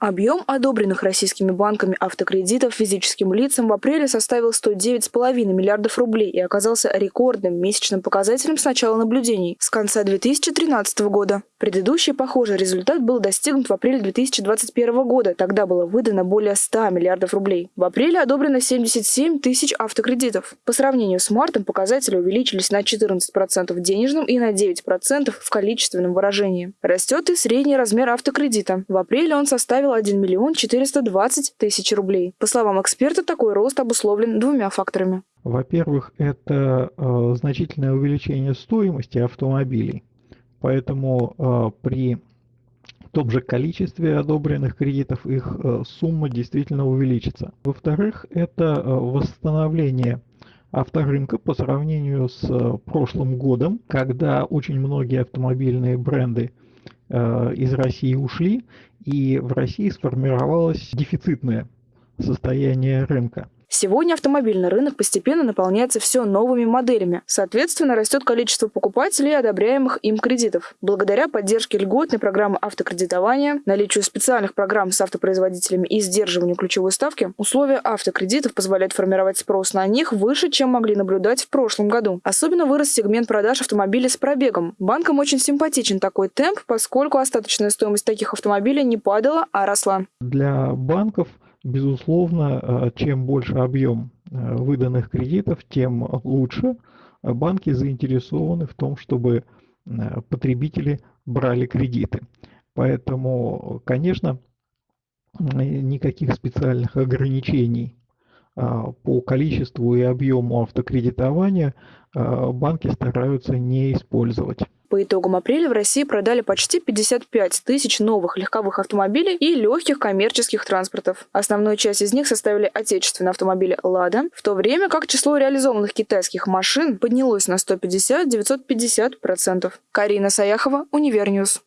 Объем одобренных российскими банками автокредитов физическим лицам в апреле составил 109,5 миллиардов рублей и оказался рекордным месячным показателем с начала наблюдений, с конца 2013 года. Предыдущий похожий результат был достигнут в апреле 2021 года. Тогда было выдано более 100 миллиардов рублей. В апреле одобрено 77 тысяч автокредитов. По сравнению с мартом показатели увеличились на 14% в денежном и на 9% в количественном выражении. Растет и средний размер автокредита. В апреле он составил 1 миллион 420 тысяч рублей. По словам эксперта, такой рост обусловлен двумя факторами. Во-первых, это э, значительное увеличение стоимости автомобилей. Поэтому э, при том же количестве одобренных кредитов их э, сумма действительно увеличится. Во-вторых, это э, восстановление авторынка по сравнению с прошлым годом, когда очень многие автомобильные бренды из России ушли, и в России сформировалось дефицитное состояние рынка. Сегодня автомобильный рынок постепенно наполняется все новыми моделями. Соответственно, растет количество покупателей, одобряемых им кредитов. Благодаря поддержке льготной программы автокредитования, наличию специальных программ с автопроизводителями и сдерживанию ключевой ставки, условия автокредитов позволяют формировать спрос на них выше, чем могли наблюдать в прошлом году. Особенно вырос сегмент продаж автомобилей с пробегом. Банкам очень симпатичен такой темп, поскольку остаточная стоимость таких автомобилей не падала, а росла. Для банков – Безусловно, э, чем больше объем э, выданных кредитов, тем лучше. Банки заинтересованы в том, чтобы э, потребители брали кредиты. Поэтому, конечно, никаких специальных ограничений по количеству и объему автокредитования банки стараются не использовать. По итогам апреля в России продали почти 55 тысяч новых легковых автомобилей и легких коммерческих транспортов. Основную часть из них составили отечественные автомобили «Лада», в то время как число реализованных китайских машин поднялось на 150-950%. Карина Саяхова, Универньюз.